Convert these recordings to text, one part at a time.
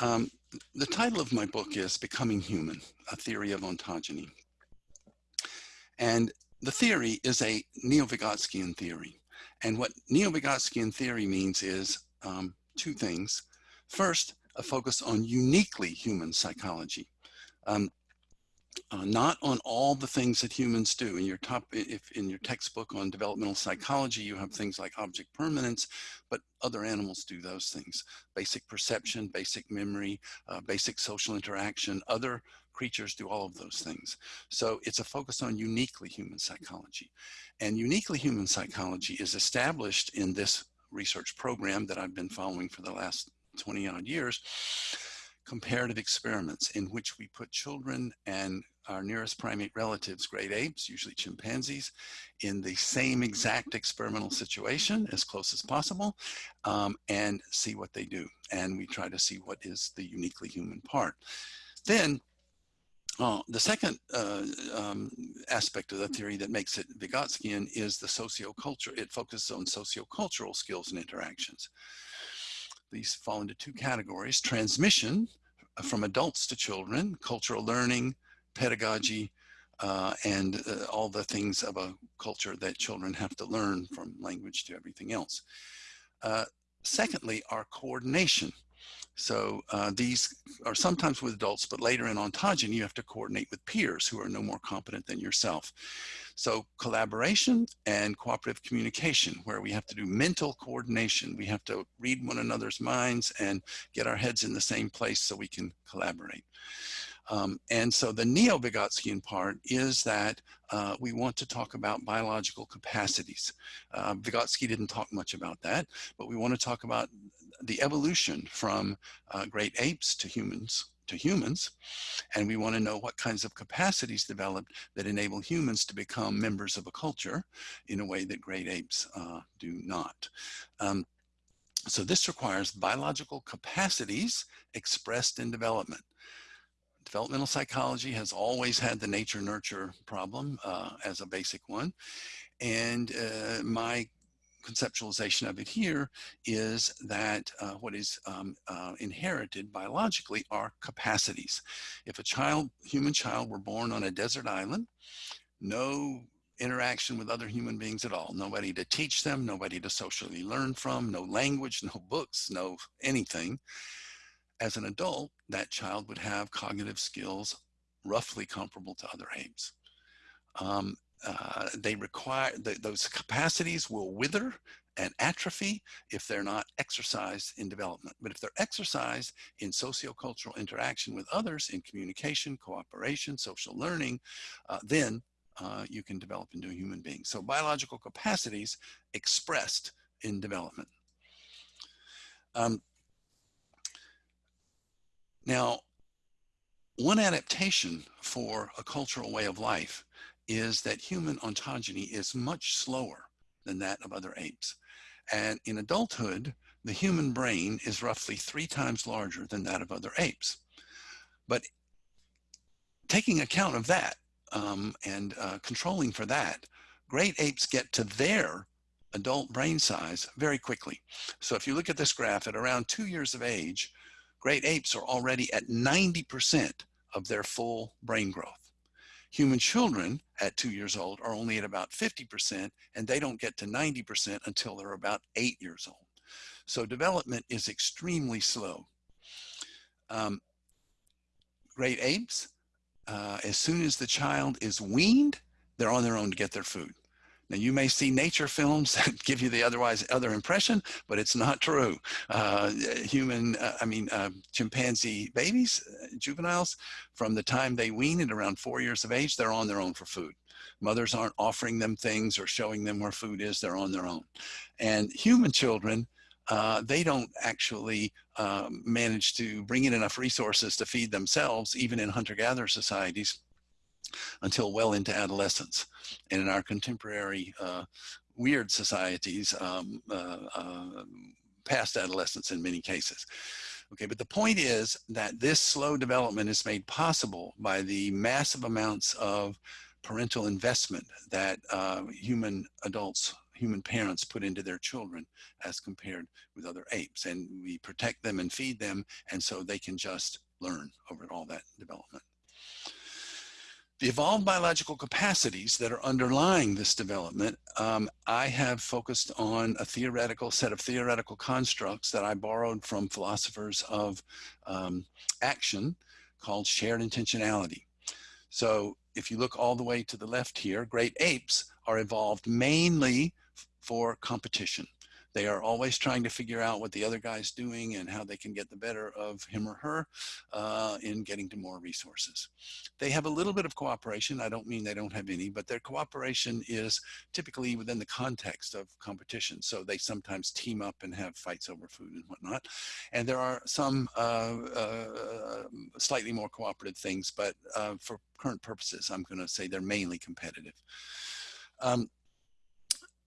um, the title of my book is Becoming Human, A Theory of Ontogeny. And the theory is a Neo-Vygotskian theory. And what Neo-Vygotskian theory means is um, two things. First, a focus on uniquely human psychology. Um, uh, not on all the things that humans do. In your top, if in your textbook on developmental psychology, you have things like object permanence, but other animals do those things. Basic perception, basic memory, uh, basic social interaction, other creatures do all of those things. So it's a focus on uniquely human psychology. And uniquely human psychology is established in this research program that I've been following for the last 20 odd years comparative experiments in which we put children and our nearest primate relatives, great apes, usually chimpanzees, in the same exact experimental situation as close as possible um, and see what they do. And we try to see what is the uniquely human part. Then uh, the second uh, um, aspect of the theory that makes it Vygotskian is the socioculture. It focuses on sociocultural skills and interactions. These fall into two categories, transmission uh, from adults to children, cultural learning, pedagogy, uh, and uh, all the things of a culture that children have to learn from language to everything else. Uh, secondly, our coordination. So uh, these are sometimes with adults, but later in ontogeny, you have to coordinate with peers who are no more competent than yourself. So collaboration and cooperative communication, where we have to do mental coordination. We have to read one another's minds and get our heads in the same place so we can collaborate. Um, and so the neo-Vygotskian part is that uh, we want to talk about biological capacities. Uh, Vygotsky didn't talk much about that, but we want to talk about the evolution from uh, great apes to humans to humans. And we want to know what kinds of capacities developed that enable humans to become members of a culture in a way that great apes uh, do not. Um, so this requires biological capacities expressed in development. Developmental psychology has always had the nature nurture problem uh, as a basic one. And uh, my conceptualization of it here is that uh, what is um, uh, inherited biologically are capacities. If a child, human child were born on a desert island, no interaction with other human beings at all, nobody to teach them, nobody to socially learn from, no language, no books, no anything. As an adult, that child would have cognitive skills roughly comparable to other apes. Um, uh, they require, those capacities will wither and atrophy if they're not exercised in development. But if they're exercised in sociocultural interaction with others, in communication, cooperation, social learning, uh, then uh, you can develop into a human being. So biological capacities expressed in development. Um, now, one adaptation for a cultural way of life is that human ontogeny is much slower than that of other apes. And in adulthood, the human brain is roughly three times larger than that of other apes. But taking account of that um, and uh, controlling for that, great apes get to their adult brain size very quickly. So if you look at this graph at around two years of age, great apes are already at 90% of their full brain growth. Human children at two years old are only at about 50% and they don't get to 90% until they're about eight years old. So development is extremely slow. Um, great apes, uh, as soon as the child is weaned, they're on their own to get their food. Now you may see nature films that give you the otherwise other impression, but it's not true. Uh, human, uh, I mean, uh, chimpanzee babies, uh, juveniles, from the time they wean at around four years of age, they're on their own for food. Mothers aren't offering them things or showing them where food is, they're on their own. And human children, uh, they don't actually um, manage to bring in enough resources to feed themselves, even in hunter-gatherer societies until well into adolescence. And in our contemporary uh, weird societies, um, uh, uh, past adolescence in many cases. Okay, but the point is that this slow development is made possible by the massive amounts of parental investment that uh, human adults human parents put into their children as compared with other apes. And we protect them and feed them, and so they can just learn over all that development. The evolved biological capacities that are underlying this development, um, I have focused on a theoretical set of theoretical constructs that I borrowed from philosophers of um, action called shared intentionality. So if you look all the way to the left here, great apes are evolved mainly for competition. They are always trying to figure out what the other guy's doing and how they can get the better of him or her uh, in getting to more resources. They have a little bit of cooperation. I don't mean they don't have any, but their cooperation is typically within the context of competition. So they sometimes team up and have fights over food and whatnot. And there are some uh, uh, slightly more cooperative things, but uh, for current purposes, I'm going to say they're mainly competitive. Um,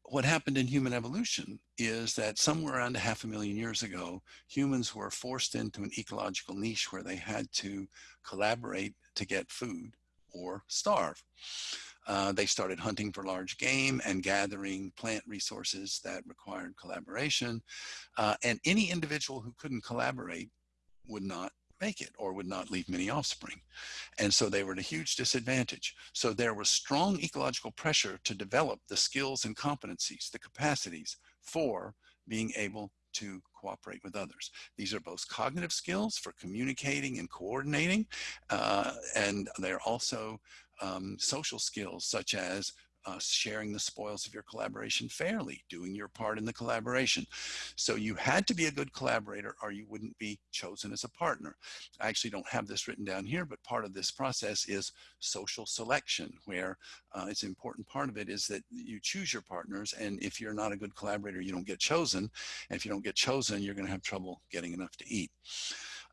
what happened in human evolution is that somewhere around a half a million years ago, humans were forced into an ecological niche where they had to collaborate to get food or starve. Uh, they started hunting for large game and gathering plant resources that required collaboration. Uh, and any individual who couldn't collaborate would not make it or would not leave many offspring. And so they were at a huge disadvantage. So there was strong ecological pressure to develop the skills and competencies, the capacities for being able to cooperate with others. These are both cognitive skills for communicating and coordinating, uh, and they're also um, social skills such as uh, sharing the spoils of your collaboration fairly, doing your part in the collaboration. So you had to be a good collaborator or you wouldn't be chosen as a partner. I actually don't have this written down here, but part of this process is social selection, where uh, it's an important part of it is that you choose your partners. And if you're not a good collaborator, you don't get chosen. And if you don't get chosen, you're gonna have trouble getting enough to eat.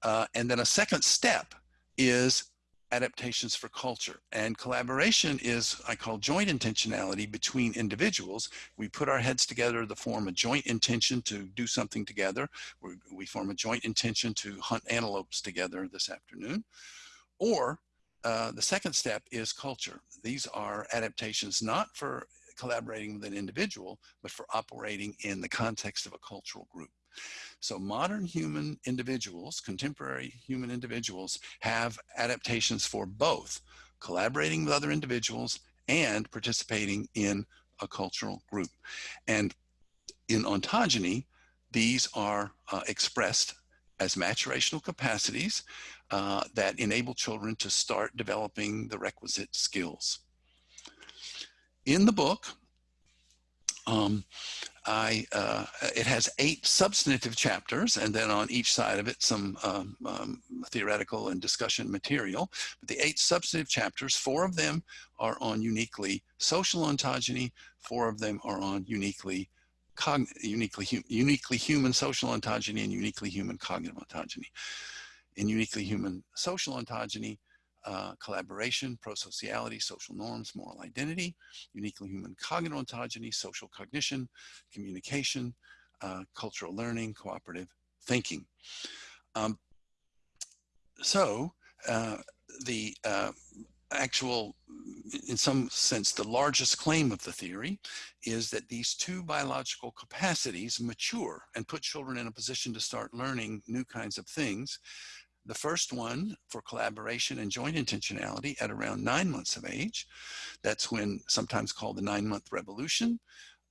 Uh, and then a second step is adaptations for culture. And collaboration is, I call joint intentionality between individuals. We put our heads together to form a joint intention to do something together. we we form a joint intention to hunt antelopes together this afternoon. Or uh, the second step is culture. These are adaptations not for collaborating with an individual, but for operating in the context of a cultural group. So modern human individuals, contemporary human individuals have adaptations for both collaborating with other individuals and participating in a cultural group. And in ontogeny, these are uh, expressed as maturational capacities uh, that enable children to start developing the requisite skills. In the book, um, I, uh, it has eight substantive chapters, and then on each side of it, some um, um, theoretical and discussion material. But the eight substantive chapters, four of them are on uniquely social ontogeny, four of them are on uniquely uniquely, uniquely human social ontogeny and uniquely human cognitive ontogeny. In uniquely human social ontogeny, uh, collaboration, prosociality, social norms, moral identity, uniquely human cognitive ontogeny, social cognition, communication, uh, cultural learning, cooperative thinking. Um, so uh, the uh, actual, in some sense, the largest claim of the theory is that these two biological capacities mature and put children in a position to start learning new kinds of things the first one for collaboration and joint intentionality at around nine months of age. That's when sometimes called the nine month revolution.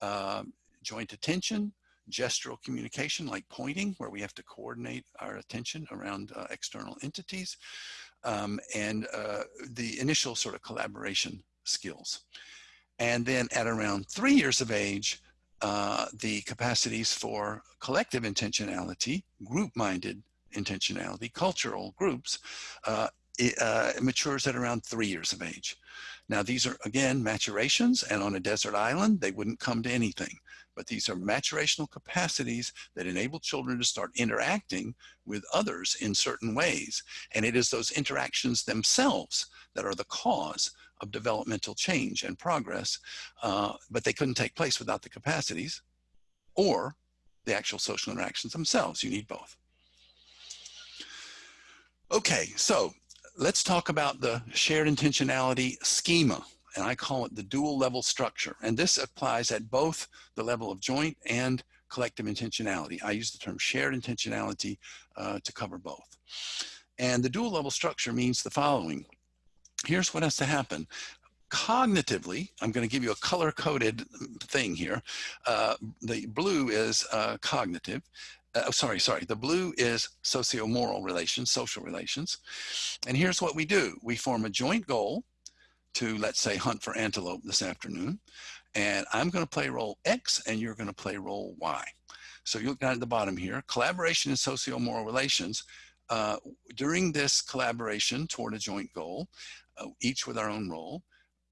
Uh, joint attention, gestural communication like pointing where we have to coordinate our attention around uh, external entities um, and uh, the initial sort of collaboration skills. And then at around three years of age, uh, the capacities for collective intentionality, group-minded intentionality, cultural groups, uh, it, uh, matures at around three years of age. Now, these are, again, maturations, and on a desert island, they wouldn't come to anything. But these are maturational capacities that enable children to start interacting with others in certain ways. And it is those interactions themselves that are the cause of developmental change and progress, uh, but they couldn't take place without the capacities or the actual social interactions themselves. You need both. Okay, so let's talk about the shared intentionality schema and I call it the dual level structure. And this applies at both the level of joint and collective intentionality. I use the term shared intentionality uh, to cover both. And the dual level structure means the following. Here's what has to happen. Cognitively, I'm going to give you a color coded thing here. Uh, the blue is uh, cognitive. Uh, sorry, sorry. The blue is socio-moral relations, social relations. And here's what we do. We form a joint goal to, let's say, hunt for antelope this afternoon. And I'm going to play role X and you're going to play role Y. So you look down at the bottom here, collaboration in socio-moral relations. Uh, during this collaboration toward a joint goal, uh, each with our own role,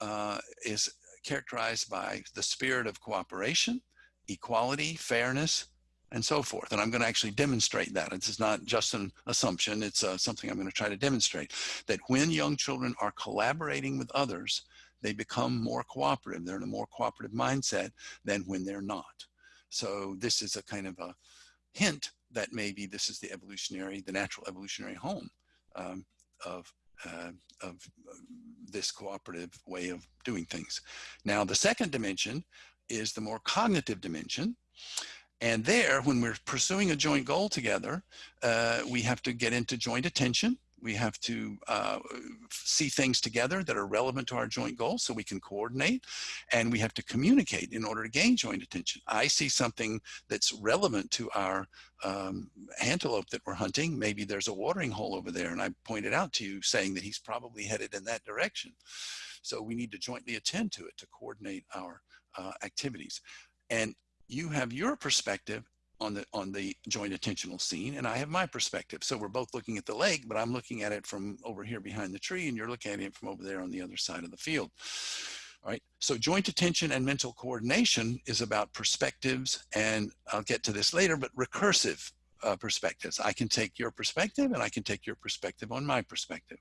uh, is characterized by the spirit of cooperation, equality, fairness, and so forth. And I'm going to actually demonstrate that. It's not just an assumption. It's uh, something I'm going to try to demonstrate that when young children are collaborating with others, they become more cooperative. They're in a more cooperative mindset than when they're not. So this is a kind of a hint that maybe this is the evolutionary, the natural evolutionary home um, of, uh, of uh, this cooperative way of doing things. Now, the second dimension is the more cognitive dimension. And there, when we're pursuing a joint goal together, uh, we have to get into joint attention. We have to uh, see things together that are relevant to our joint goal so we can coordinate and we have to communicate in order to gain joint attention. I see something that's relevant to our um, antelope that we're hunting. Maybe there's a watering hole over there and I pointed out to you saying that he's probably headed in that direction. So we need to jointly attend to it to coordinate our uh, activities. And you have your perspective on the on the joint attentional scene and I have my perspective. So we're both looking at the lake, but I'm looking at it from over here behind the tree and you're looking at it from over there on the other side of the field. All right, so joint attention and mental coordination is about perspectives and I'll get to this later, but recursive uh, perspectives. I can take your perspective and I can take your perspective on my perspective.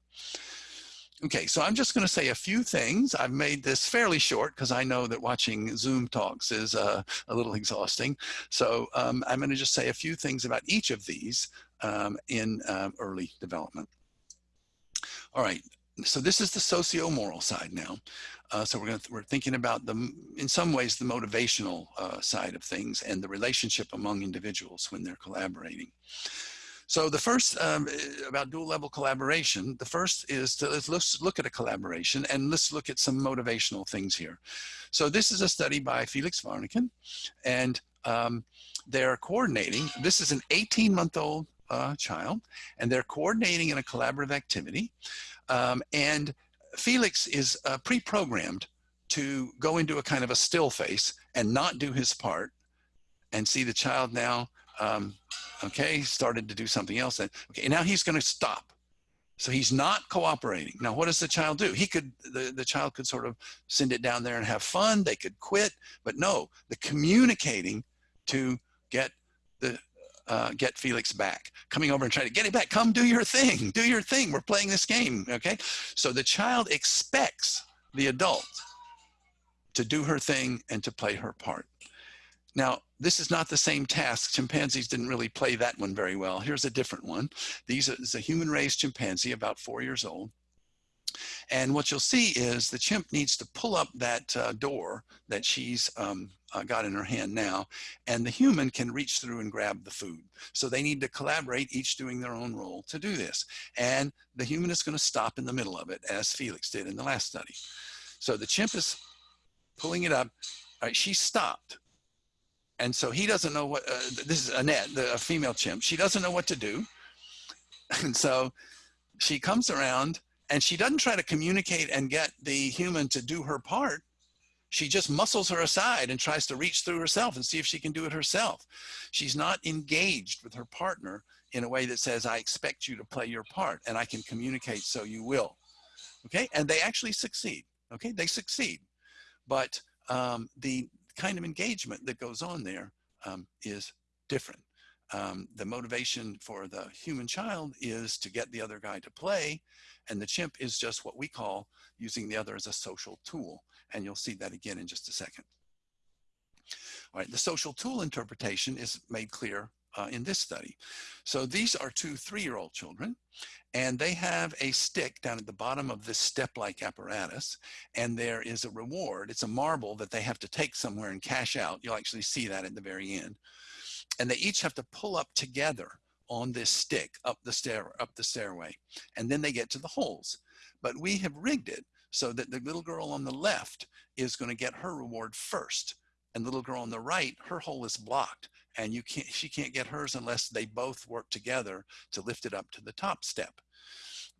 Okay, so I'm just going to say a few things. I've made this fairly short because I know that watching Zoom talks is uh, a little exhausting. So um, I'm going to just say a few things about each of these um, in um, early development. All right, so this is the socio-moral side now. Uh, so we're going to, we're thinking about the, in some ways, the motivational uh, side of things and the relationship among individuals when they're collaborating. So the first um, eh, about dual level collaboration, the first is to let's, let's look at a collaboration and let's look at some motivational things here. So this is a study by Felix Warneken and um, they're coordinating. This is an 18 month old uh, child and they're coordinating in a collaborative activity. Um, and Felix is uh, pre-programmed to go into a kind of a still face and not do his part and see the child now um, okay, started to do something else. Then, okay, now he's going to stop. So he's not cooperating. Now, what does the child do? He could, the, the child could sort of send it down there and have fun. They could quit, but no, the communicating to get the, uh, get Felix back, coming over and trying to get it back. Come do your thing, do your thing. We're playing this game, okay? So the child expects the adult to do her thing and to play her part. Now, this is not the same task. Chimpanzees didn't really play that one very well. Here's a different one. These is a human-raised chimpanzee, about four years old. And what you'll see is the chimp needs to pull up that uh, door that she's um, uh, got in her hand now, and the human can reach through and grab the food. So they need to collaborate, each doing their own role to do this. And the human is going to stop in the middle of it, as Felix did in the last study. So the chimp is pulling it up. Right, she stopped. And so he doesn't know what, uh, this is Annette, the, a female chimp. She doesn't know what to do. And so she comes around and she doesn't try to communicate and get the human to do her part. She just muscles her aside and tries to reach through herself and see if she can do it herself. She's not engaged with her partner in a way that says, I expect you to play your part and I can communicate so you will. Okay, and they actually succeed. Okay, they succeed. But um, the kind of engagement that goes on there um, is different. Um, the motivation for the human child is to get the other guy to play, and the chimp is just what we call using the other as a social tool. And you'll see that again in just a second. All right, the social tool interpretation is made clear uh, in this study. So these are two three-year-old children, and they have a stick down at the bottom of this step-like apparatus, and there is a reward. It's a marble that they have to take somewhere and cash out. You'll actually see that at the very end. And they each have to pull up together on this stick up the stair up the stairway, and then they get to the holes. But we have rigged it so that the little girl on the left is going to get her reward first and the little girl on the right, her hole is blocked and you can't, she can't get hers unless they both work together to lift it up to the top step.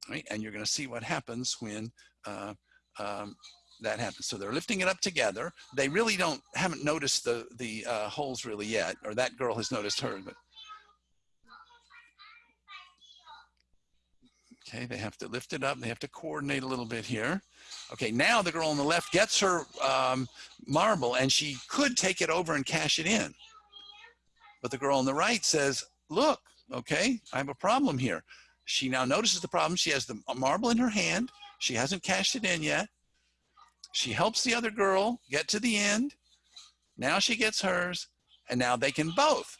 Right? And you're going to see what happens when uh, um, that happens. So they're lifting it up together. They really don't, haven't noticed the, the uh, holes really yet, or that girl has noticed her, but Okay, they have to lift it up. They have to coordinate a little bit here. Okay, now the girl on the left gets her um, marble and she could take it over and cash it in. But the girl on the right says, look, okay, I have a problem here. She now notices the problem. She has the marble in her hand. She hasn't cashed it in yet. She helps the other girl get to the end. Now she gets hers and now they can both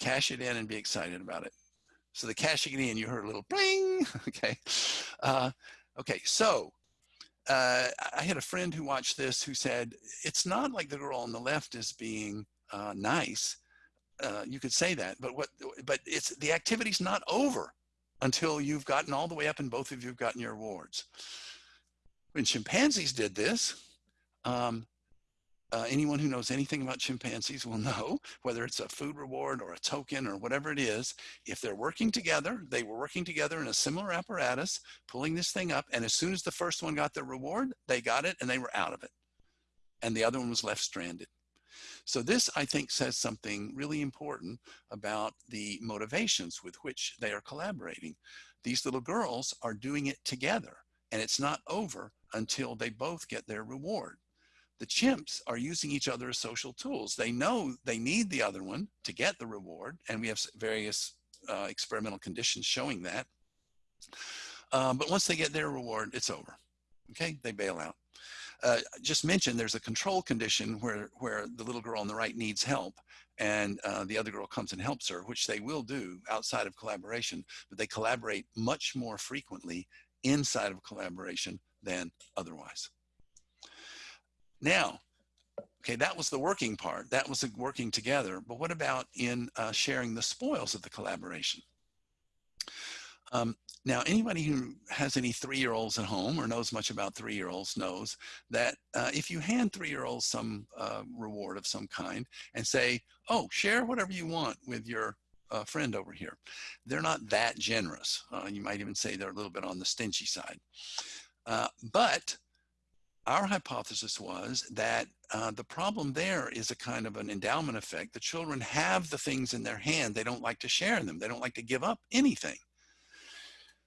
cash it in and be excited about it. So the cashing in, you heard a little bling, okay. Uh, okay, so uh, I had a friend who watched this who said, it's not like the girl on the left is being uh, nice. Uh, you could say that, but what, but it's, the activity's not over until you've gotten all the way up and both of you have gotten your awards. When chimpanzees did this, um, uh, anyone who knows anything about chimpanzees will know whether it's a food reward or a token or whatever it is, if they're working together, they were working together in a similar apparatus, pulling this thing up. And as soon as the first one got their reward, they got it and they were out of it. And the other one was left stranded. So this, I think, says something really important about the motivations with which they are collaborating. These little girls are doing it together and it's not over until they both get their reward the chimps are using each other as social tools. They know they need the other one to get the reward, and we have various uh, experimental conditions showing that. Um, but once they get their reward, it's over. Okay, they bail out. Uh, just mentioned there's a control condition where, where the little girl on the right needs help and uh, the other girl comes and helps her, which they will do outside of collaboration, but they collaborate much more frequently inside of collaboration than otherwise. Now, okay, that was the working part. That was the working together. But what about in uh, sharing the spoils of the collaboration? Um, now, anybody who has any three-year-olds at home or knows much about three-year-olds knows that uh, if you hand three-year-olds some uh, reward of some kind and say, oh, share whatever you want with your uh, friend over here, they're not that generous. Uh, you might even say they're a little bit on the stingy side. Uh, but our hypothesis was that uh, the problem there is a kind of an endowment effect. The children have the things in their hand. They don't like to share them. They don't like to give up anything.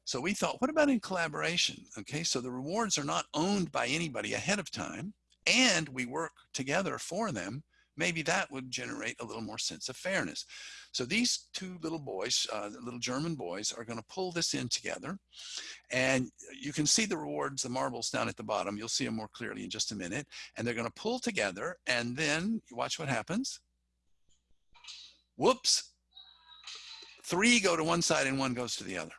So we thought, what about in collaboration? Okay, so the rewards are not owned by anybody ahead of time and we work together for them. Maybe that would generate a little more sense of fairness. So these two little boys, uh, little German boys, are going to pull this in together. And you can see the rewards, the marbles down at the bottom. You'll see them more clearly in just a minute. And they're going to pull together. And then watch what happens. Whoops. Three go to one side and one goes to the other.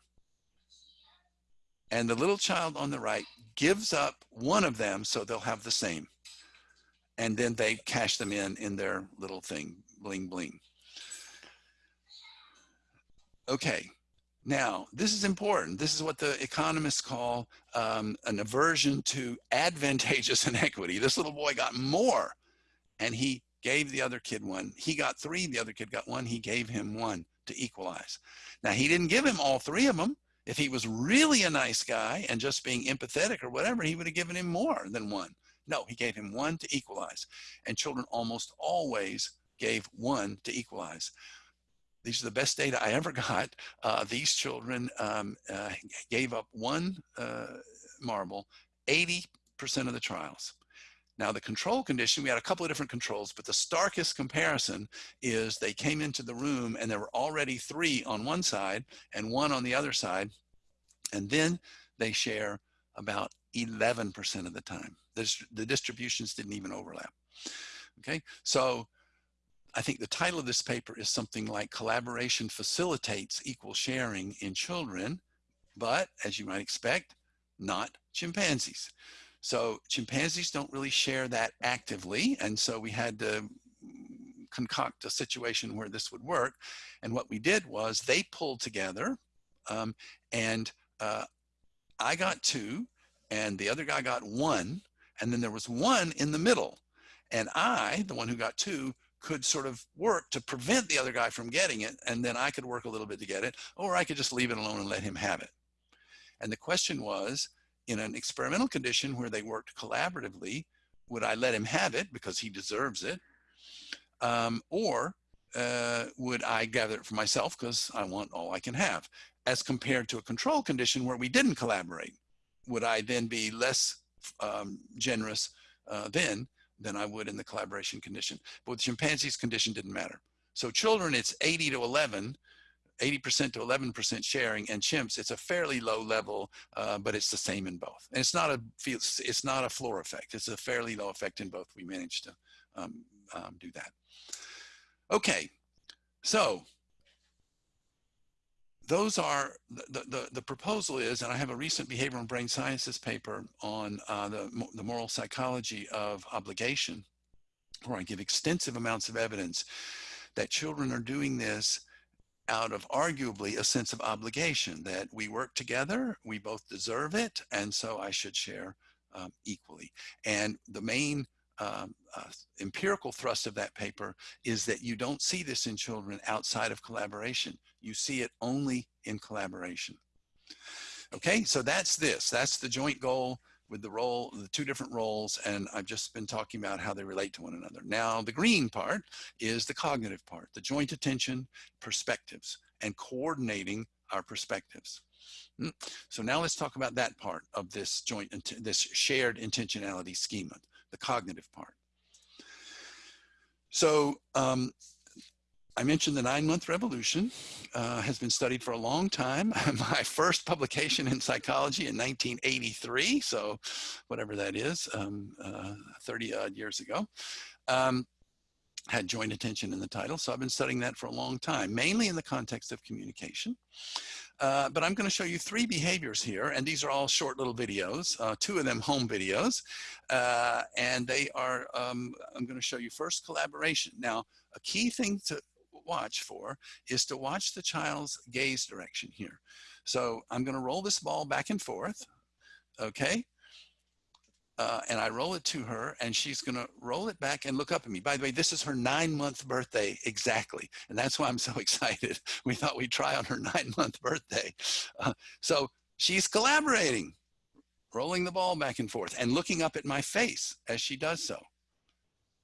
And the little child on the right gives up one of them so they'll have the same. And then they cash them in in their little thing, bling, bling. Okay, now this is important. This is what the economists call um, an aversion to advantageous inequity. This little boy got more and he gave the other kid one. He got three, the other kid got one, he gave him one to equalize. Now he didn't give him all three of them. If he was really a nice guy and just being empathetic or whatever, he would have given him more than one. No, he gave him one to equalize. And children almost always gave one to equalize. These are the best data I ever got. Uh, these children um, uh, gave up one uh, marble 80% of the trials. Now the control condition, we had a couple of different controls, but the starkest comparison is they came into the room and there were already three on one side and one on the other side. And then they share about 11% of the time. The, the distributions didn't even overlap. Okay, so I think the title of this paper is something like collaboration facilitates equal sharing in children, but as you might expect, not chimpanzees. So chimpanzees don't really share that actively. And so we had to concoct a situation where this would work. And what we did was they pulled together um, and uh, I got two and the other guy got one. And then there was one in the middle. And I, the one who got two, could sort of work to prevent the other guy from getting it. And then I could work a little bit to get it, or I could just leave it alone and let him have it. And the question was, in an experimental condition where they worked collaboratively, would I let him have it because he deserves it? Um, or uh, would I gather it for myself because I want all I can have? As compared to a control condition where we didn't collaborate, would I then be less um, generous uh, then than I would in the collaboration condition? But with chimpanzees, condition didn't matter. So children, it's 80 to 11 80% to 11% sharing and chimps, it's a fairly low level, uh, but it's the same in both. And it's not a it's not a floor effect. It's a fairly low effect in both. We managed to um, um, do that. Okay, so those are the, the, the, proposal is, and I have a recent behavioral and brain sciences paper on uh, the, the moral psychology of obligation, where I give extensive amounts of evidence that children are doing this out of arguably a sense of obligation that we work together, we both deserve it, and so I should share um, equally. And the main uh, empirical thrust of that paper is that you don't see this in children outside of collaboration. You see it only in collaboration. Okay, so that's this. That's the joint goal with the role, the two different roles, and I've just been talking about how they relate to one another. Now, the green part is the cognitive part, the joint attention, perspectives, and coordinating our perspectives. Hmm. So now let's talk about that part of this joint, this shared intentionality schema, the cognitive part. So um, I mentioned the nine month revolution uh, has been studied for a long time. My first publication in psychology in 1983, so whatever that is, um, uh, 30 odd years ago, um, had joint attention in the title. So I've been studying that for a long time, mainly in the context of communication. Uh, but I'm going to show you three behaviors here, and these are all short little videos, uh, two of them home videos, uh, and they are, um, I'm going to show you first collaboration. Now, a key thing to watch for is to watch the child's gaze direction here. So I'm going to roll this ball back and forth. Okay. Uh, and I roll it to her and she's going to roll it back and look up at me. By the way, this is her nine month birthday exactly. And that's why I'm so excited. We thought we'd try on her nine month birthday. Uh, so she's collaborating, rolling the ball back and forth and looking up at my face as she does so.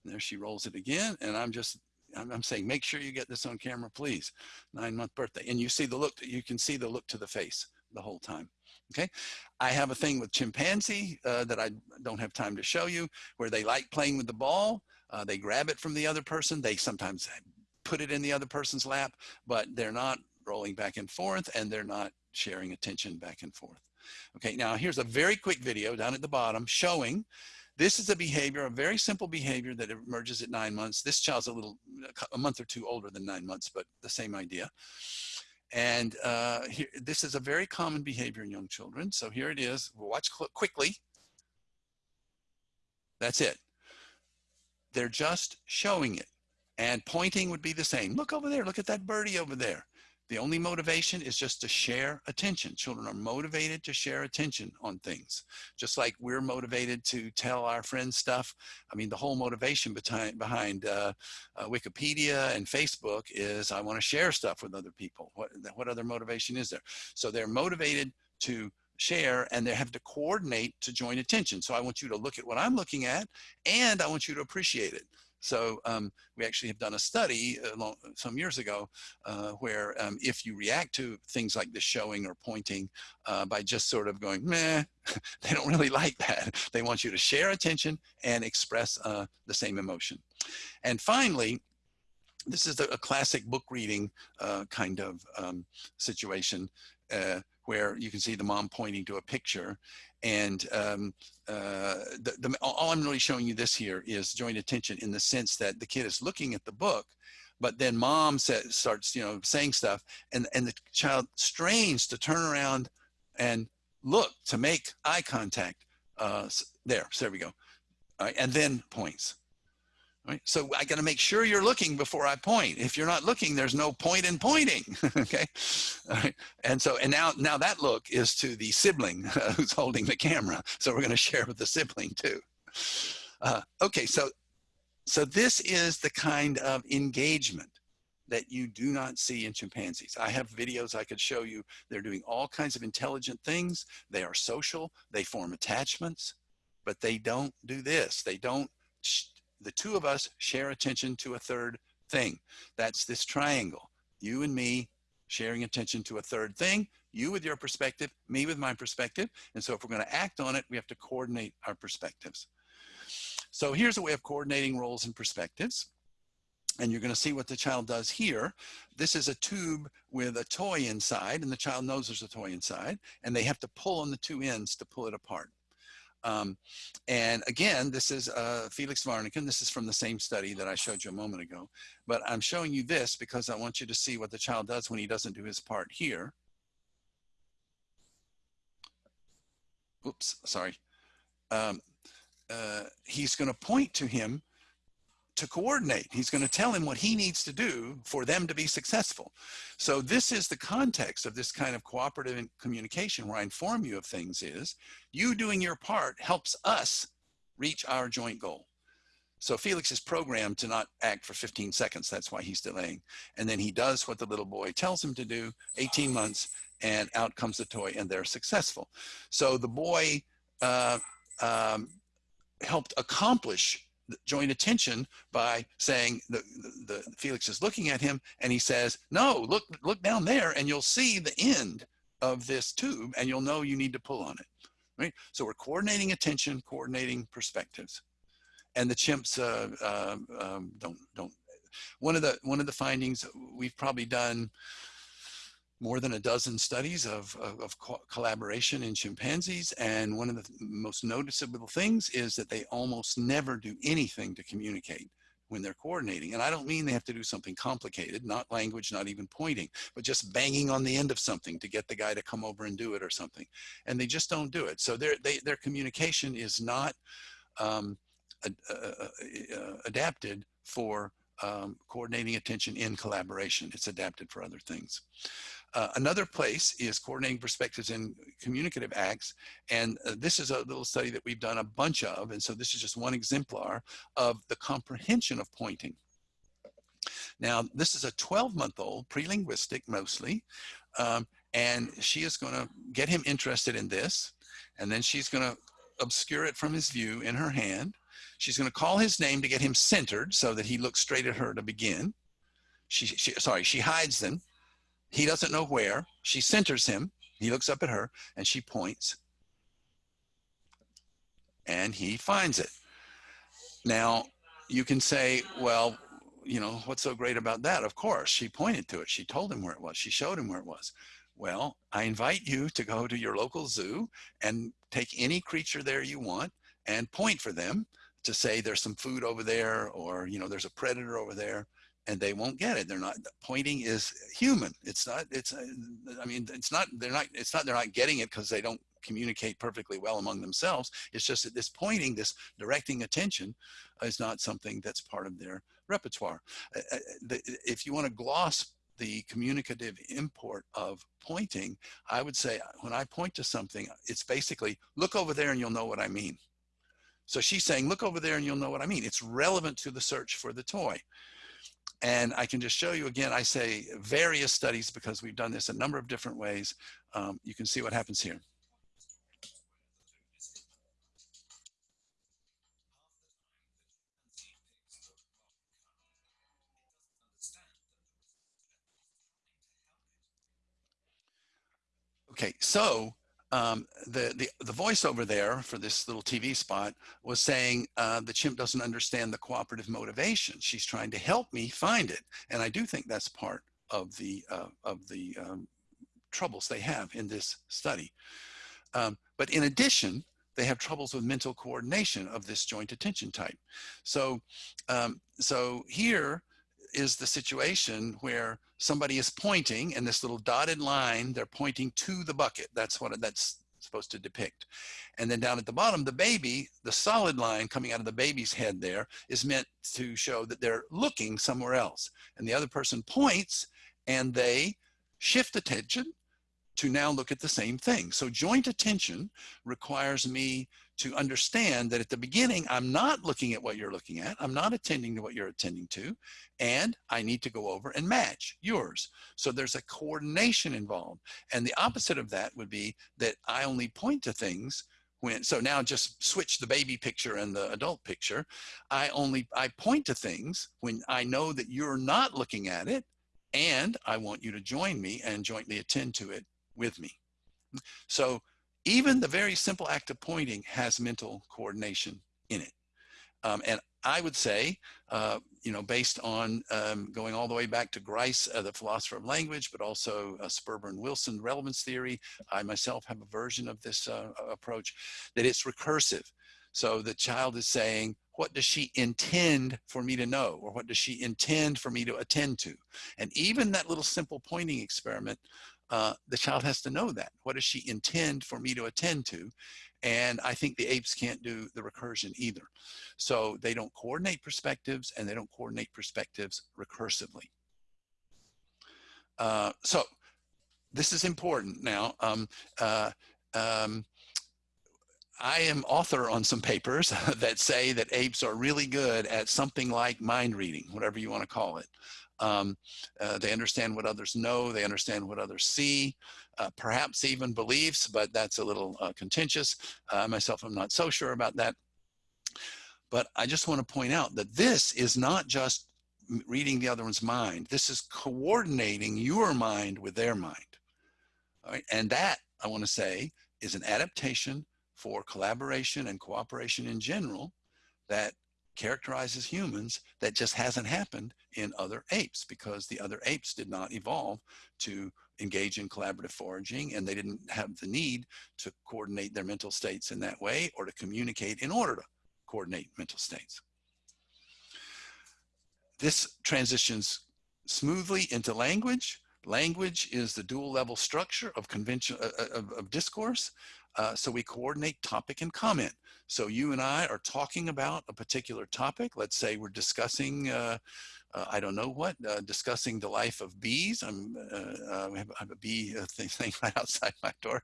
And there she rolls it again. And I'm just I'm, I'm saying, make sure you get this on camera, please. Nine month birthday. And you see the look, you can see the look to the face the whole time. Okay. I have a thing with chimpanzee uh, that I don't have time to show you where they like playing with the ball. Uh, they grab it from the other person. They sometimes put it in the other person's lap, but they're not rolling back and forth and they're not sharing attention back and forth. Okay, now here's a very quick video down at the bottom showing this is a behavior, a very simple behavior that emerges at nine months. This child's a little, a month or two older than nine months, but the same idea. And uh, here, this is a very common behavior in young children. So here it is. We'll watch quickly. That's it. They're just showing it. And pointing would be the same. Look over there. Look at that birdie over there. The only motivation is just to share attention. Children are motivated to share attention on things, just like we're motivated to tell our friends stuff. I mean, the whole motivation behind, behind uh, uh, Wikipedia and Facebook is I want to share stuff with other people. What, what other motivation is there? So they're motivated to share and they have to coordinate to join attention. So I want you to look at what I'm looking at and I want you to appreciate it. So um, we actually have done a study uh, long, some years ago uh, where um, if you react to things like the showing or pointing uh, by just sort of going, meh, they don't really like that. They want you to share attention and express uh, the same emotion. And finally, this is a, classic book reading uh, kind of um, situation uh, where you can see the mom pointing to a picture And um, uh, the, the, all I'm really showing you this here is joint attention in the sense that the kid is looking at the book, but then mom starts, you know, saying stuff and, and the child strains to turn around and look to make eye contact. Uh, there, so there we go. and then points. Right? So I got to make sure you're looking before I point. If you're not looking, there's no point in pointing. okay. And so, and now, now that look is to the sibling uh, who's holding the camera. So we're going to share with the sibling too. Uh, okay. So, so this is the kind of engagement that you do not see in chimpanzees. I have videos I could show you. They're doing all kinds of intelligent things. They are social. They form attachments, but they don't do this. They don't the two of us share attention to a third thing. That's this triangle. You and me sharing attention to a third thing, you with your perspective, me with my perspective. And so if we're gonna act on it, we have to coordinate our perspectives. So here's a way of coordinating roles and perspectives. And you're gonna see what the child does here. This is a tube with a toy inside and the child knows there's a toy inside and they have to pull on the two ends to pull it apart. Um, and again, this is uh, Felix Warneken. This is from the same study that I showed you a moment ago. But I'm showing you this because I want you to see what the child does when he doesn't do his part here. Oops, sorry. Um, uh, he's going to point to him to coordinate. He's going to tell him what he needs to do for them to be successful. So this is the context of this kind of cooperative communication where I inform you of things is you doing your part helps us reach our joint goal. So Felix is programmed to not act for 15 seconds. That's why he's delaying. And then he does what the little boy tells him to do, 18 months, and out comes the toy and they're successful. So the boy uh, um, helped accomplish joint attention by saying the, the, the, Felix is looking at him and he says, no, look, look down there and you'll see the end of this tube and you'll know you need to pull on it, right? So we're coordinating attention, coordinating perspectives. And the chimps uh, uh, um, don't, don't, one of the, one of the findings we've probably done more than a dozen studies of, of, of co collaboration in chimpanzees. And one of the most noticeable things is that they almost never do anything to communicate when they're coordinating. And I don't mean they have to do something complicated, not language, not even pointing, but just banging on the end of something to get the guy to come over and do it or something. And they just don't do it. So their, they, their communication is not um, adapted for um, coordinating attention in collaboration. It's adapted for other things. Uh, another place is coordinating perspectives in communicative acts. And uh, this is a little study that we've done a bunch of. And so this is just one exemplar of the comprehension of pointing. Now, this is a 12 month old, pre-linguistic mostly. Um, and she is gonna get him interested in this. And then she's gonna obscure it from his view in her hand. She's gonna call his name to get him centered so that he looks straight at her to begin. She, she sorry, she hides them he doesn't know where. She centers him. He looks up at her and she points and he finds it. Now you can say, well, you know, what's so great about that? Of course, she pointed to it. She told him where it was. She showed him where it was. Well, I invite you to go to your local zoo and take any creature there you want and point for them to say there's some food over there or, you know, there's a predator over there and they won't get it. They're not pointing is human. It's not, it's, uh, I mean, it's not, they're not, it's not, they're not getting it because they don't communicate perfectly well among themselves. It's just that this pointing, this directing attention is not something that's part of their repertoire. Uh, uh if you want to gloss the communicative import of pointing, I would say when I point to something, it's basically look over there and you'll know what I mean. So she's saying, look over there and you'll know what I mean. It's relevant to the search for the toy. And I can just show you again, I say various studies because we've done this a number of different ways. Um, you can see what happens here. Okay, so um, the, the, the voiceover there for this little TV spot was saying uh, the chimp doesn't understand the cooperative motivation. She's trying to help me find it. And I do think that's part of the, uh, of the um, troubles they have in this study. Um, but in addition, they have troubles with mental coordination of this joint attention type. So, um, so here is the situation where somebody is pointing and this little dotted line, they're pointing to the bucket. That's what that's supposed to depict. And then down at the bottom, the baby, the solid line coming out of the baby's head there is meant to show that they're looking somewhere else. And the other person points and they shift attention to now look at the same thing. So joint attention requires me to understand that at the beginning, I'm not looking at what you're looking at. I'm not attending to what you're attending to. And I need to go over and match yours. So there's a coordination involved. And the opposite of that would be that I only point to things when, so now just switch the baby picture and the adult picture. I only, I point to things when I know that you're not looking at it and I want you to join me and jointly attend to it with me. So even the very simple act of pointing has mental coordination in it. Um, and I would say, uh, you know, based on um, going all the way back to Grice, uh, the philosopher of language, but also uh, Sperber and Wilson relevance theory, I myself have a version of this uh, approach, that it's recursive. So the child is saying, what does she intend for me to know? Or what does she intend for me to attend to? And even that little simple pointing experiment uh, the child has to know that. What does she intend for me to attend to? And I think the apes can't do the recursion either. So they don't coordinate perspectives and they don't coordinate perspectives recursively. Uh, so this is important now. Um, uh, um, I am author on some papers that say that apes are really good at something like mind reading, whatever you want to call it. Um, uh, they understand what others know, they understand what others see, uh, perhaps even beliefs, but that's a little uh, contentious. Uh, myself, I'm not so sure about that. But I just want to point out that this is not just reading the other one's mind. This is coordinating your mind with their mind. And that, I want to say, is an adaptation for collaboration and cooperation in general that characterizes humans that just hasn't happened in other apes because the other apes did not evolve to engage in collaborative foraging and they didn't have the need to coordinate their mental states in that way or to communicate in order to coordinate mental states. This transitions smoothly into language. Language is the dual level structure of convention uh, uh of, of discourse. Uh, so we coordinate topic and comment. So you and I are talking about a particular topic. Let's say we're discussing, uh, uh, I don't know what, uh, discussing the life of bees. I'm, uh, uh, I have a bee thing, thing, right outside my door.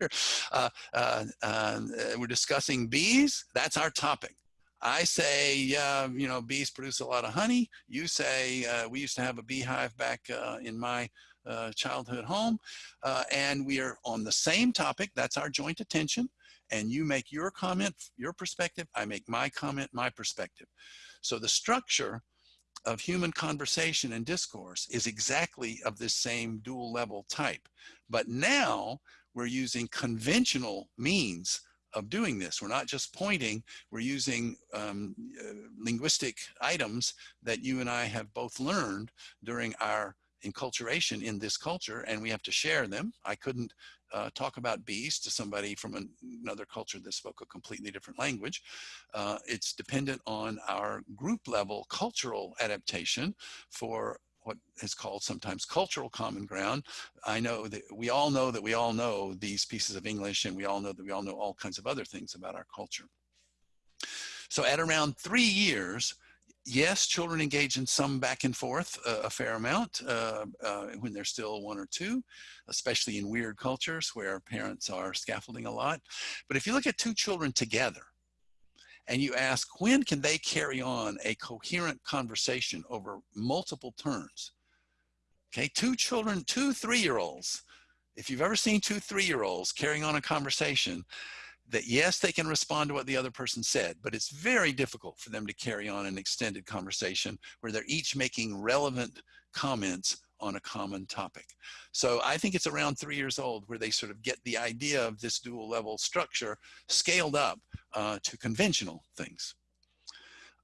we're discussing bees. That's our topic. I say, yeah, you know, bees produce a lot of honey. You say, we used to have a beehive back in my uh, childhood home. Uh, and we are on the same topic. That's our joint attention. And you make your comment, your perspective. I make my comment, my perspective. So the structure of human conversation and discourse is exactly of this same dual level type. But now we're using conventional means of doing this. We're not just pointing, we're using um, uh, linguistic items that you and I have both learned during our enculturation in this culture and we have to share them. I couldn't uh, talk about bees to somebody from an, another culture that spoke a completely different language. Uh, it's dependent on our group level cultural adaptation for what is called sometimes cultural common ground. I know that we all know that we all know these pieces of English and we all know that we all know all kinds of other things about our culture. So at around three years, yes, children engage in some back and forth uh, a fair amount uh, uh, when they're still one or two, especially in weird cultures where parents are scaffolding a lot. But if you look at two children together and you ask when can they carry on a coherent conversation over multiple turns, okay, two children, two three-year-olds, if you've ever seen two three-year-olds carrying on a conversation, that yes, they can respond to what the other person said, but it's very difficult for them to carry on an extended conversation where they're each making relevant comments on a common topic. So I think it's around three years old where they sort of get the idea of this dual level structure scaled up uh, to conventional things.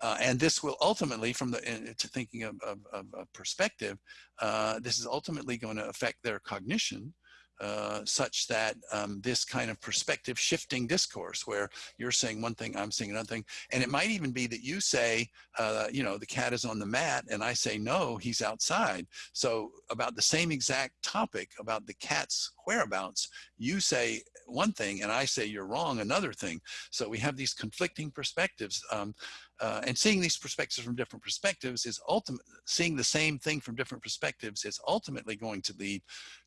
Uh, and this will ultimately, from the to thinking of, of, of perspective, uh, this is ultimately going to affect their cognition uh, such that um, this kind of perspective shifting discourse where you're saying one thing, I'm saying another thing. And it might even be that you say, uh, you know, the cat is on the mat and I say, no, he's outside. So about the same exact topic about the cat's whereabouts, you say one thing and I say you're wrong, another thing. So we have these conflicting perspectives. Um, uh, and seeing these perspectives from different perspectives is ultimate, seeing the same thing from different perspectives is ultimately going to lead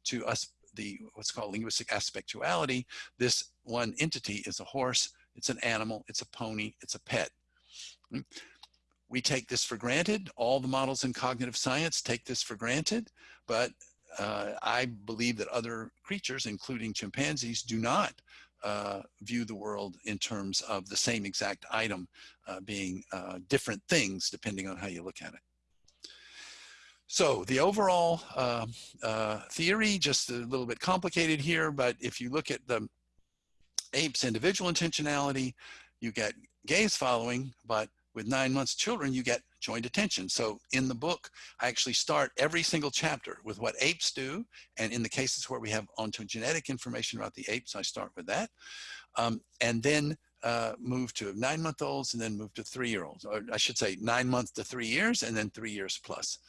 to us the what's called linguistic aspectuality. This one entity is a horse, it's an animal, it's a pony, it's a pet. Hmm. We take this for granted. All the models in cognitive science take this for granted, but uh, I believe that other creatures, including chimpanzees, do not uh, view the world in terms of the same exact item uh, being uh, different things depending on how you look at it. So the overall uh, uh, theory, just a little bit complicated here, but if you look at the ape's individual intentionality, you get gaze following, but with nine months children, you get joint attention. So in the book, I actually start every single chapter with what apes do. And in the cases where we have ontogenetic information about the apes, I start with that. Um, and then uh, move to nine month olds and then move to three year olds, or I should say nine months to three years and then three years plus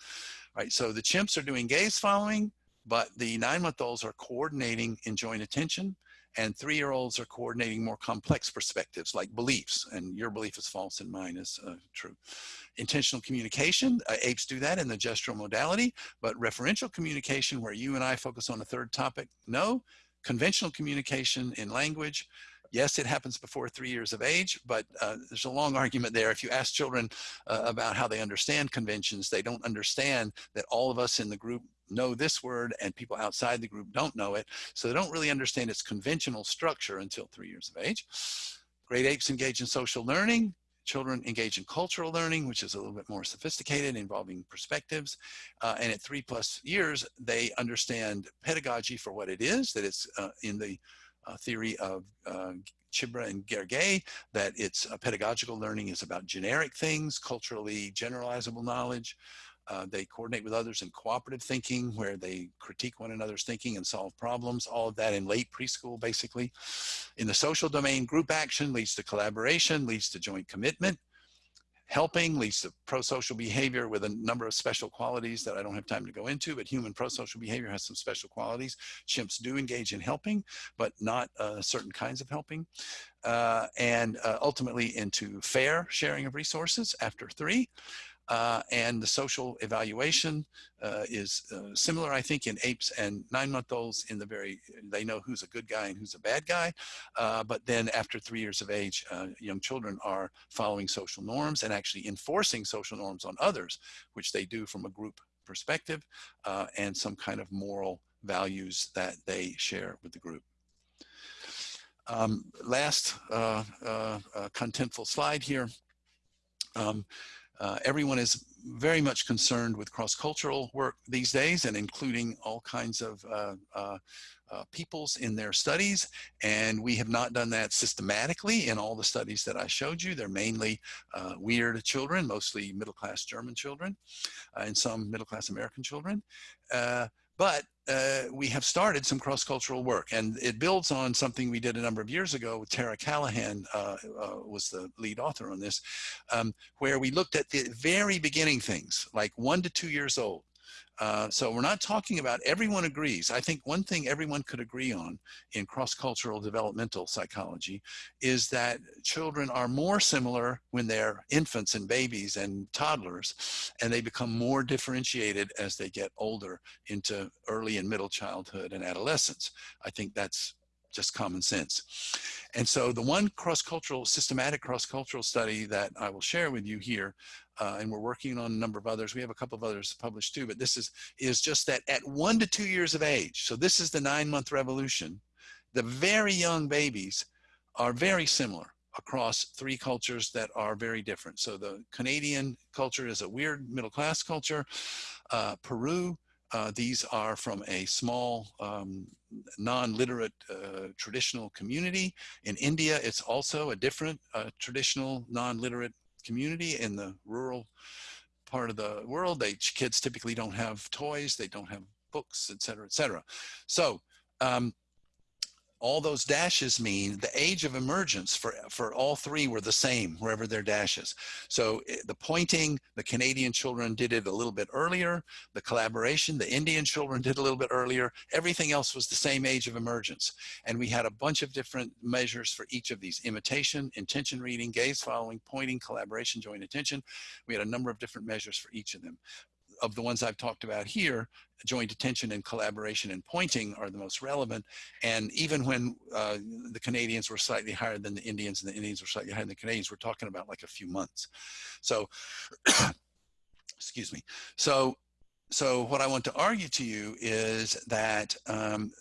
right? So the chimps are doing gaze following, but the nine month olds are coordinating in joint attention and three year olds are coordinating more complex perspectives like beliefs and your belief is false and mine is uh, true. Intentional communication, uh, apes do that in the gestural modality, but referential communication where you and I focus on a third topic, no. Conventional communication in language, Yes, it happens before three years of age, but uh, there's a long argument there. If you ask children uh, about how they understand conventions, they don't understand that all of us in the group know this word and people outside the group don't know it. So they don't really understand its conventional structure until three years of age. Great apes engage in social learning. Children engage in cultural learning, which is a little bit more sophisticated, involving perspectives. Uh, and at three plus years, they understand pedagogy for what it is, that it's uh, in the theory of uh, Csibra and Gergely that it's uh, pedagogical learning is about generic things, culturally generalizable knowledge. Uh, they coordinate with others in cooperative thinking where they critique one another's thinking and solve problems, all of that in late preschool basically. In the social domain, group action leads to collaboration, leads to joint commitment, helping leads to pro-social behavior with a number of special qualities that I don't have time to go into, but human pro-social behavior has some special qualities. Chimps do engage in helping, but not uh, certain kinds of helping. Uh, and uh, ultimately into fair sharing of resources after three. Uh, and the social evaluation uh, is uh, similar, I think, in apes and nine-month-olds in the very, they know who's a good guy and who's a bad guy. Uh, but then after three years of age, uh, young children are following social norms and actually enforcing social norms on others, which they do from a group perspective uh, and some kind of moral values that they share with the group. Um, last contentful slide here. Um, uh, everyone is very much concerned with cross-cultural work these days and including all kinds of uh, uh, uh, peoples in their studies. And we have not done that systematically in all the studies that I showed you. They're mainly uh, weird children, mostly middle-class German children uh, and some middle-class American children. But uh, we have started some cross-cultural work and it builds on something we did a number of years ago with Tara Callaghan uh, uh, was the lead author on this um, where we looked at the very beginning things like one to two years old uh, so we're not talking about everyone agrees. I think one thing everyone could agree on in cross-cultural developmental psychology is that children are more similar when they're infants and babies and toddlers, and they become more differentiated as they get older into early and middle childhood and adolescence. I think that's just common sense. And so the one cross-cultural, systematic cross-cultural study that I will share with you here uh, and we're working on a number of others. We have a couple of others published too, but this is, is just that at one to two years of age, so this is the nine month revolution, the very young babies are very similar across three cultures that are very different. So the Canadian culture is a weird middle class culture. Uh, Peru, uh, these are from a small um, non-literate uh, traditional community. In India, it's also a different uh, traditional non-literate community in the rural part of the world. They kids typically don't have toys, they don't have books, et cetera, et cetera. So um, all those dashes mean the age of emergence for, for all three were the same wherever their dashes. So eh, the pointing, the Canadian children did it a little bit earlier. The collaboration, the Indian children did a little bit earlier. Everything else was the same age of emergence. And we had a bunch of different measures for each of these imitation, intention reading, gaze following, pointing, collaboration, joint attention. We had a number of different measures for each of them of the ones I've talked about here, joint attention and collaboration and pointing are the most relevant. And even when uh, the Canadians were slightly higher than the Indians and the Indians were slightly higher than the Canadians, we're talking about like a few months. So, excuse me. So, so what I want to argue to you is that um,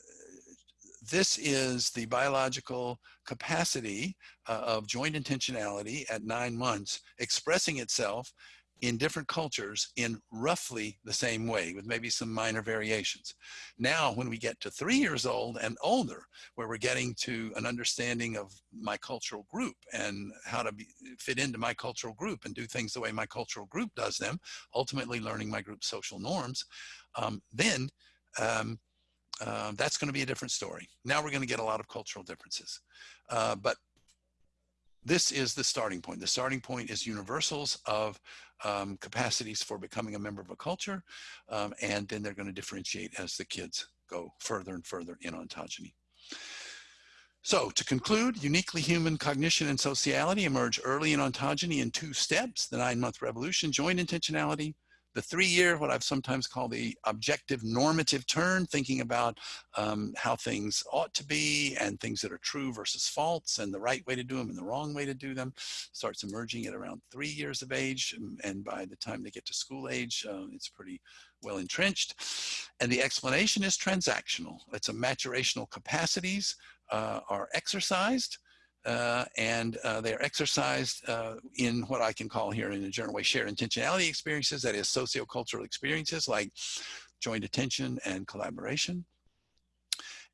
this is the biological capacity uh, of joint intentionality at nine months expressing itself in different cultures in roughly the same way with maybe some minor variations. Now, when we get to three years old and older, where we're getting to an understanding of my cultural group and how to be, fit into my cultural group and do things the way my cultural group does them, ultimately learning my group's social norms, um, then um, uh, that's going to be a different story. Now we're going to get a lot of cultural differences. Uh, but this is the starting point. The starting point is universals of um, capacities for becoming a member of a culture, um, and then they're going to differentiate as the kids go further and further in ontogeny. So to conclude, uniquely human cognition and sociality emerge early in ontogeny in two steps, the nine-month revolution, joint intentionality, the three year, what I've sometimes called the objective normative turn, thinking about um, how things ought to be and things that are true versus false and the right way to do them and the wrong way to do them starts emerging at around three years of age. And by the time they get to school age, uh, it's pretty well entrenched. And the explanation is transactional. It's a maturational capacities uh, are exercised uh, and uh, they are exercised uh, in what I can call here in a general way shared intentionality experiences, that is sociocultural experiences like joint attention and collaboration.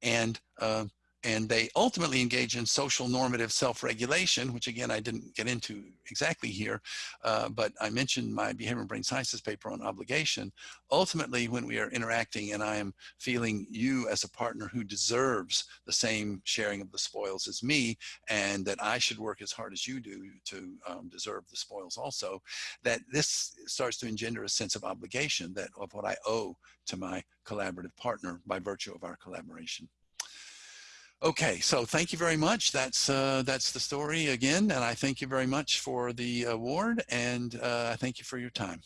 And uh, and they ultimately engage in social normative self-regulation, which again, I didn't get into exactly here, uh, but I mentioned my behavioral brain sciences paper on obligation. Ultimately, when we are interacting and I am feeling you as a partner who deserves the same sharing of the spoils as me, and that I should work as hard as you do to um, deserve the spoils also, that this starts to engender a sense of obligation that of what I owe to my collaborative partner by virtue of our collaboration. Okay, so thank you very much. That's uh, that's the story again, and I thank you very much for the uh, award, and uh, I thank you for your time.